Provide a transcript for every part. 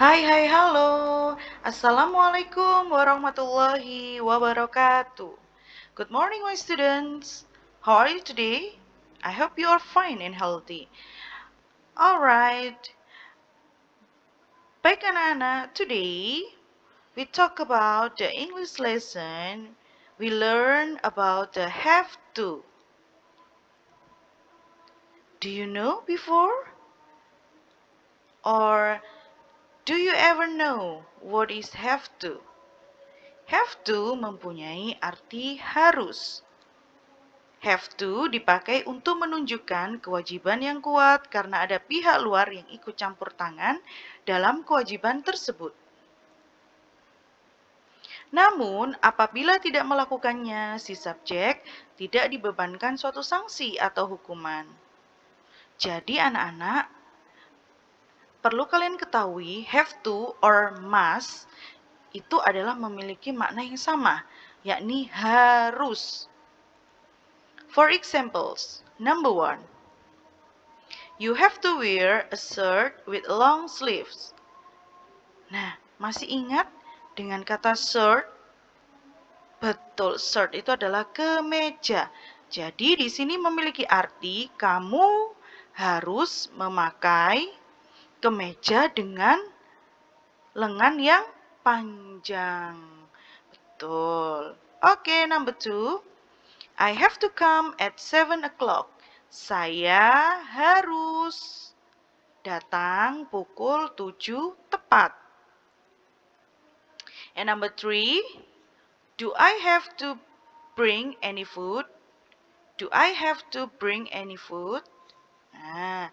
Hai hai halo. Assalamualaikum warahmatullahi wabarakatuh. Good morning my students. How are you today? I hope you are fine and healthy. Alright Baik anak-anak, today we talk about the English lesson We learn about the have to. Do you know before? Or Do you ever know what is have to? Have to mempunyai arti harus. Have to dipakai untuk menunjukkan kewajiban yang kuat karena ada pihak luar yang ikut campur tangan dalam kewajiban tersebut. Namun, apabila tidak melakukannya, si subjek tidak dibebankan suatu sanksi atau hukuman. Jadi anak-anak, perlu kalian ketahui have to or must itu adalah memiliki makna yang sama, yakni harus. For examples, number one, you have to wear a shirt with long sleeves. Nah, masih ingat dengan kata shirt? Betul, shirt itu adalah kemeja. Jadi di sini memiliki arti kamu harus memakai kemeja dengan lengan yang panjang. Betul. Oke, okay, number two. I have to come at seven o'clock. Saya harus datang pukul tujuh tepat. And number three, do I have to bring any food? Do I have to bring any food? Nah,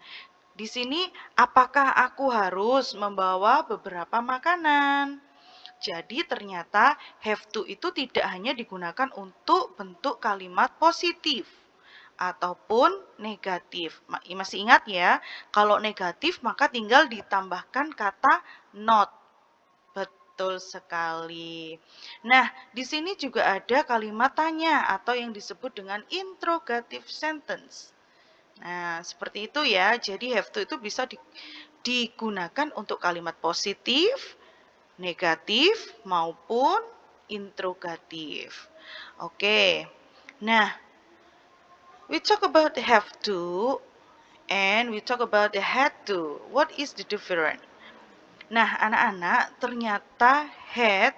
di sini, apakah aku harus membawa beberapa makanan? Jadi ternyata have to itu tidak hanya digunakan untuk bentuk kalimat positif ataupun negatif. Masih ingat ya, kalau negatif maka tinggal ditambahkan kata not. Betul sekali. Nah, di sini juga ada kalimat tanya atau yang disebut dengan interrogative sentence. Nah, seperti itu ya. Jadi have to itu bisa di, digunakan untuk kalimat positif, negatif, maupun interrogatif. Oke. Nah, we talk about have to and we talk about the had to. What is the difference? Nah, anak-anak, ternyata had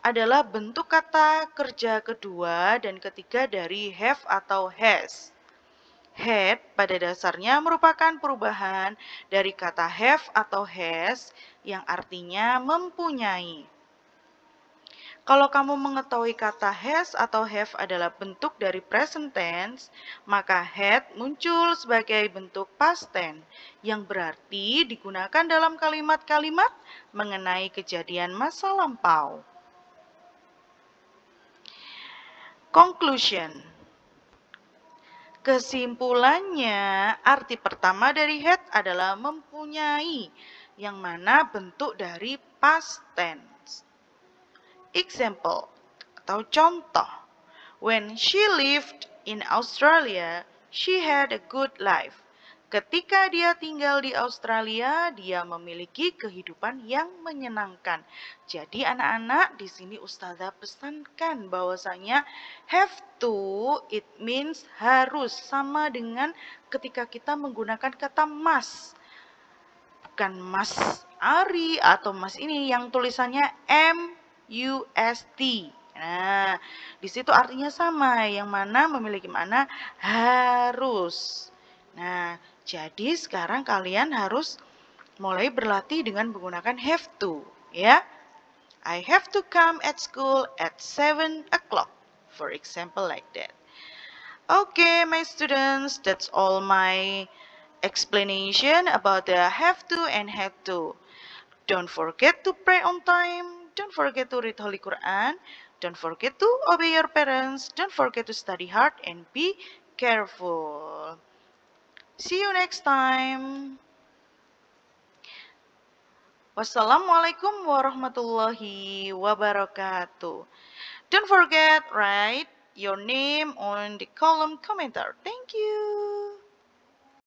adalah bentuk kata kerja kedua dan ketiga dari have atau has. Had pada dasarnya merupakan perubahan dari kata have atau has yang artinya mempunyai. Kalau kamu mengetahui kata has atau have adalah bentuk dari present tense, maka had muncul sebagai bentuk past tense yang berarti digunakan dalam kalimat-kalimat mengenai kejadian masa lampau. Conclusion Kesimpulannya, arti pertama dari had adalah mempunyai, yang mana bentuk dari past tense. Example atau contoh. When she lived in Australia, she had a good life. Ketika dia tinggal di Australia, dia memiliki kehidupan yang menyenangkan. Jadi anak-anak, di sini Ustazah pesankan bahwasanya have to, it means harus. Sama dengan ketika kita menggunakan kata must. Bukan mas Ari atau mas ini yang tulisannya M-U-S-T. Nah, di situ artinya sama, yang mana memiliki makna harus. Nah, jadi sekarang kalian harus mulai berlatih dengan menggunakan have to, ya. I have to come at school at 7 o'clock, for example like that. Okay, my students, that's all my explanation about the have to and have to. Don't forget to pray on time. Don't forget to read Holy Quran. Don't forget to obey your parents. Don't forget to study hard and be careful. See you next time. Wassalamualaikum warahmatullahi wabarakatuh. Don't forget, write your name on the column commenter. Thank you.